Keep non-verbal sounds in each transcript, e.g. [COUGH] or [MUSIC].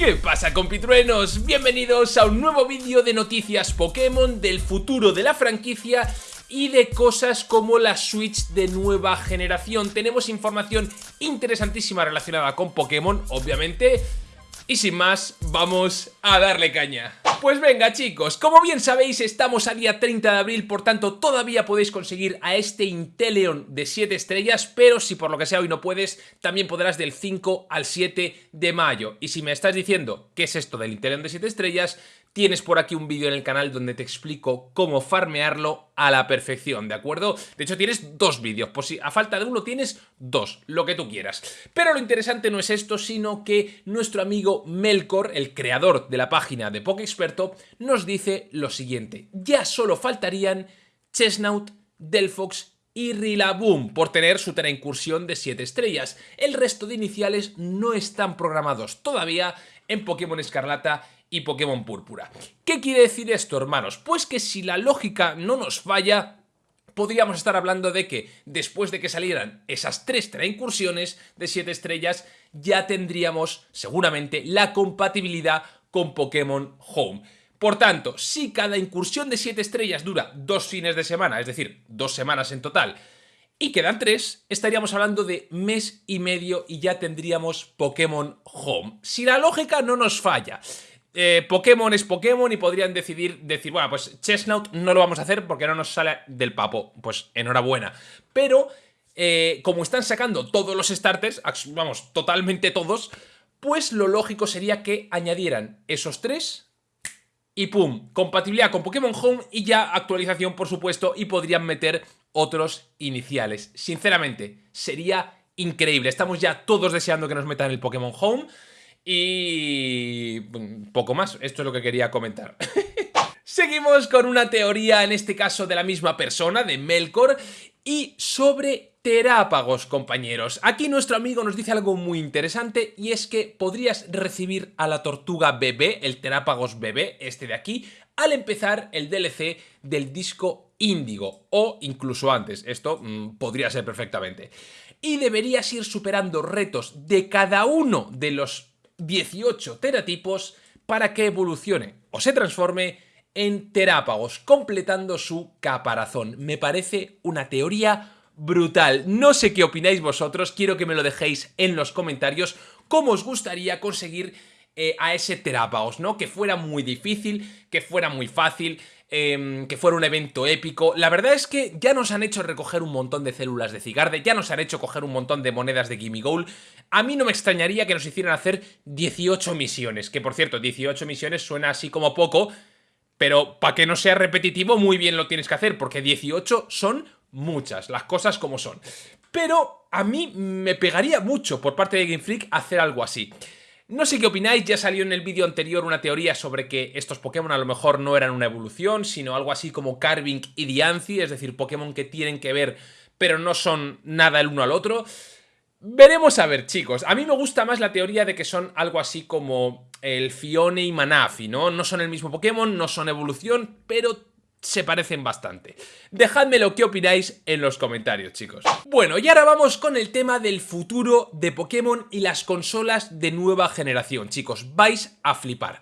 ¿Qué pasa compitruenos? Bienvenidos a un nuevo vídeo de noticias Pokémon del futuro de la franquicia y de cosas como la Switch de nueva generación. Tenemos información interesantísima relacionada con Pokémon, obviamente, y sin más, vamos a darle caña. Pues venga chicos, como bien sabéis estamos a día 30 de abril, por tanto todavía podéis conseguir a este Inteleon de 7 estrellas, pero si por lo que sea hoy no puedes, también podrás del 5 al 7 de mayo. Y si me estás diciendo qué es esto del Inteleon de 7 estrellas, tienes por aquí un vídeo en el canal donde te explico cómo farmearlo a la perfección, ¿de acuerdo? De hecho tienes dos vídeos, pues si a falta de uno tienes dos, lo que tú quieras. Pero lo interesante no es esto, sino que nuestro amigo Melkor, el creador de la página de Experto, nos dice lo siguiente. Ya solo faltarían Chestnut, Delphox y Rillaboom por tener su incursión de 7 estrellas. El resto de iniciales no están programados todavía en Pokémon Escarlata y Pokémon Púrpura. ¿Qué quiere decir esto, hermanos? Pues que si la lógica no nos falla, podríamos estar hablando de que después de que salieran esas tres incursiones de 7 estrellas, ya tendríamos seguramente la compatibilidad con Pokémon Home. Por tanto, si cada incursión de 7 estrellas dura dos fines de semana, es decir, dos semanas en total, y quedan tres, estaríamos hablando de mes y medio y ya tendríamos Pokémon Home. Si la lógica no nos falla. Eh, Pokémon es Pokémon y podrían decidir decir, bueno, pues Chestnut no lo vamos a hacer porque no nos sale del papo. Pues enhorabuena. Pero, eh, como están sacando todos los starters, vamos, totalmente todos, pues lo lógico sería que añadieran esos tres y pum, compatibilidad con Pokémon Home y ya actualización, por supuesto, y podrían meter otros iniciales. Sinceramente, sería increíble. Estamos ya todos deseando que nos metan el Pokémon Home. Y mm, poco más, esto es lo que quería comentar. [LAUGHS] Seguimos con una teoría, en este caso de la misma persona, de Melkor, y sobre terápagos, compañeros. Aquí nuestro amigo nos dice algo muy interesante y es que podrías recibir a la tortuga bebé, el terápagos bebé, este de aquí, al empezar el DLC del disco Índigo, o incluso antes, esto mm, podría ser perfectamente. Y deberías ir superando retos de cada uno de los 18 teratipos para que evolucione o se transforme en terápagos, completando su caparazón. Me parece una teoría brutal. No sé qué opináis vosotros, quiero que me lo dejéis en los comentarios cómo os gustaría conseguir eh, a ese terápagos, ¿no? Que fuera muy difícil, que fuera muy fácil, Em, que fuera un evento épico. La verdad es que ya nos han hecho recoger un montón de células de Cigarde, ya nos han hecho coger un montón de monedas de Gimme Goal. A mí no me extrañaría que nos hicieran hacer 18 misiones, que por cierto, 18 misiones suena así como poco, pero para que no sea repetitivo muy bien lo tienes que hacer, porque 18 son muchas, las cosas como son. Pero a mí me pegaría mucho por parte de Game Freak hacer algo así. No sé qué opináis, ya salió en el vídeo anterior una teoría sobre que estos Pokémon a lo mejor no eran una evolución, sino algo así como Carving y Diancie, es decir, Pokémon que tienen que ver pero no son nada el uno al otro. Veremos a ver, chicos. A mí me gusta más la teoría de que son algo así como el Fione y Manafi, ¿no? No son el mismo Pokémon, no son evolución, pero se parecen bastante. Dejadme lo que opináis en los comentarios, chicos. Bueno, y ahora vamos con el tema del futuro de Pokémon y las consolas de nueva generación, chicos. Vais a flipar.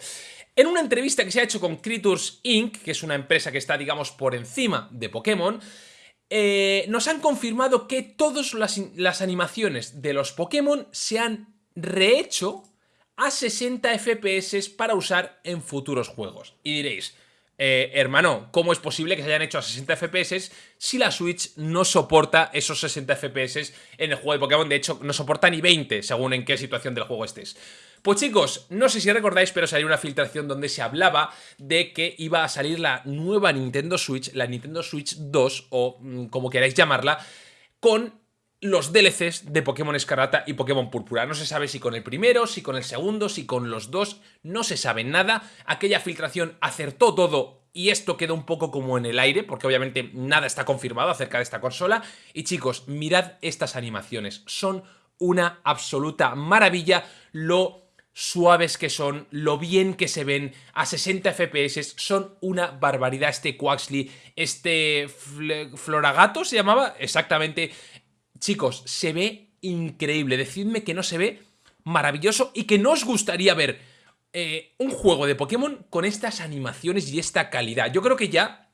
En una entrevista que se ha hecho con Creatures Inc., que es una empresa que está, digamos, por encima de Pokémon, eh, nos han confirmado que todas las, las animaciones de los Pokémon se han rehecho a 60 FPS para usar en futuros juegos. Y diréis, eh, hermano, ¿cómo es posible que se hayan hecho a 60 FPS si la Switch no soporta esos 60 FPS en el juego de Pokémon? De hecho, no soporta ni 20, según en qué situación del juego estés. Pues chicos, no sé si recordáis, pero salió una filtración donde se hablaba de que iba a salir la nueva Nintendo Switch, la Nintendo Switch 2, o mm, como queráis llamarla, con los DLCs de Pokémon Escarlata y Pokémon Púrpura. No se sabe si con el primero, si con el segundo, si con los dos, no se sabe nada. Aquella filtración acertó todo y esto quedó un poco como en el aire, porque obviamente nada está confirmado acerca de esta consola. Y chicos, mirad estas animaciones, son una absoluta maravilla lo suaves que son, lo bien que se ven a 60 FPS, son una barbaridad este Quaxley, este Floragato se llamaba, exactamente, Chicos, se ve increíble. Decidme que no se ve maravilloso y que no os gustaría ver eh, un juego de Pokémon con estas animaciones y esta calidad. Yo creo que ya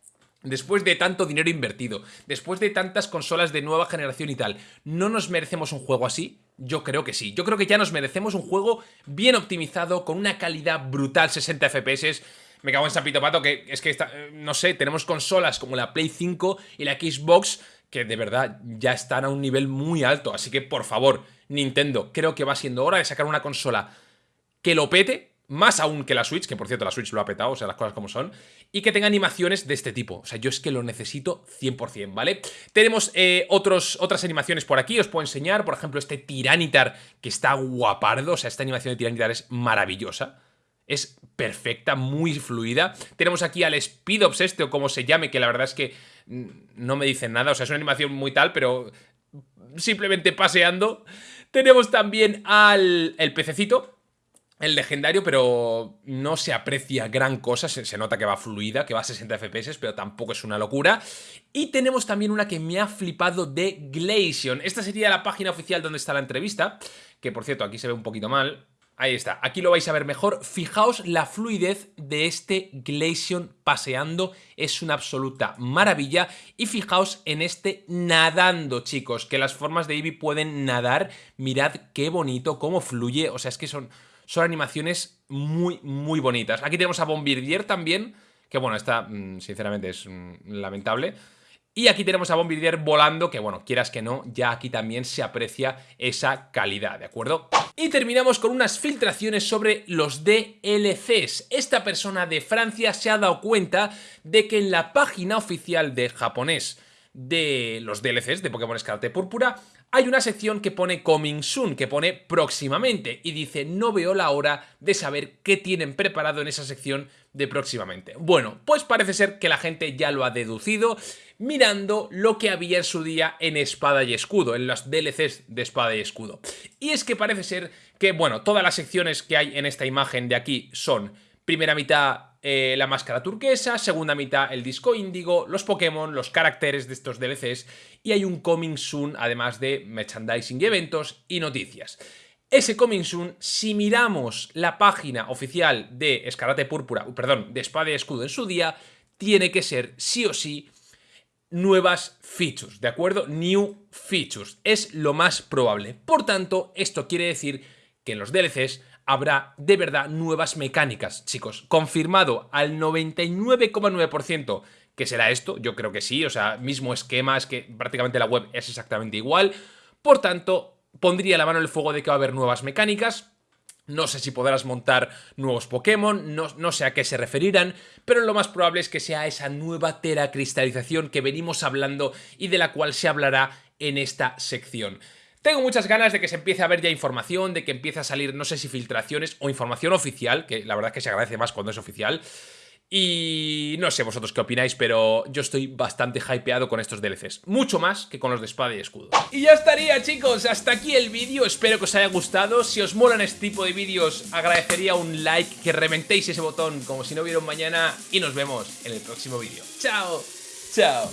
Después de tanto dinero invertido, después de tantas consolas de nueva generación y tal, ¿no nos merecemos un juego así? Yo creo que sí. Yo creo que ya nos merecemos un juego bien optimizado, con una calidad brutal, 60 FPS. Me cago en Sapito Pato, que es que, eh, no sé, tenemos consolas como la Play 5 y la Xbox que de verdad ya están a un nivel muy alto. Así que, por favor, Nintendo, creo que va siendo hora de sacar una consola que lo pete, más aún que la Switch, que por cierto la Switch lo ha petado, o sea, las cosas como son, y que tenga animaciones de este tipo. O sea, yo es que lo necesito 100%, ¿vale? Tenemos eh, otros, otras animaciones por aquí, os puedo enseñar, por ejemplo, este Tiranitar, que está guapardo, o sea, esta animación de Tiranitar es maravillosa. Es perfecta, muy fluida. Tenemos aquí al Speed este, o como se llame, que la verdad es que mm, no me dicen nada, o sea, es una animación muy tal, pero simplemente paseando. Tenemos también al el pececito, el legendario, pero no se aprecia gran cosa, se, nota que va fluida, que va a 60 FPS, pero tampoco es una locura. Y tenemos también una que me ha flipado de Glaceon. Esta sería la página oficial donde está la entrevista, que por cierto aquí se ve un poquito mal, Ahí está, aquí lo vais a ver mejor. Fijaos la fluidez de este Glaceon paseando, es una absoluta maravilla. Y fijaos en este nadando, chicos, que las formas de Eevee pueden nadar. Mirad qué bonito, cómo fluye, o sea, es que son son animaciones muy, muy bonitas. Aquí tenemos a Bombardier también, que bueno, esta mm, sinceramente es mm, lamentable. Y aquí tenemos a Bombardier volando, que bueno, quieras que no, ya aquí también se aprecia esa calidad, ¿de acuerdo? Y terminamos con unas filtraciones sobre los DLCs. Esta persona de Francia se ha dado cuenta de que en la página oficial de japonés de los DLCs de Pokémon Escarlata Púrpura hay una sección que pone Coming Soon, que pone próximamente, y dice no veo la hora de saber qué tienen preparado en esa sección de próximamente. Bueno, pues parece ser que la gente ya lo ha deducido mirando lo que había en su día en Espada y Escudo, en los DLCs de Espada y Escudo. Y es que parece ser que, bueno, todas las secciones que hay en esta imagen de aquí son primera mitad eh, la máscara turquesa, segunda mitad el disco índigo, los Pokémon, los caracteres de estos DLCs y hay un Coming Soon además de merchandising eventos y noticias. Ese Coming Soon, si miramos la página oficial de Escarate Púrpura, perdón, de Espada y Escudo en su día, tiene que ser sí o sí nuevas features, ¿de acuerdo? New features, es lo más probable. Por tanto, esto quiere decir que en los DLCs habrá de verdad nuevas mecánicas, chicos. Confirmado al 99,9% que será esto, yo creo que sí, o sea, mismo esquema, es que prácticamente la web es exactamente igual. Por tanto, pondría la mano en el fuego de que va a haber nuevas mecánicas, no sé si podrás montar nuevos Pokémon, no, no, sé a qué se referirán, pero lo más probable es que sea esa nueva teracristalización que venimos hablando y de la cual se hablará en esta sección. Tengo muchas ganas de que se empiece a ver ya información, de que empiece a salir, no sé si filtraciones o información oficial, que la verdad es que se agradece más cuando es oficial. Y no sé vosotros qué opináis, pero yo estoy bastante hypeado con estos DLCs. Mucho más que con los de espada y escudo. Y ya estaría, chicos. Hasta aquí el vídeo. Espero que os haya gustado. Si os molan este tipo de vídeos, agradecería un like, que reventéis ese botón como si no hubiera un mañana. Y nos vemos en el próximo vídeo. ¡Chao! ¡Chao!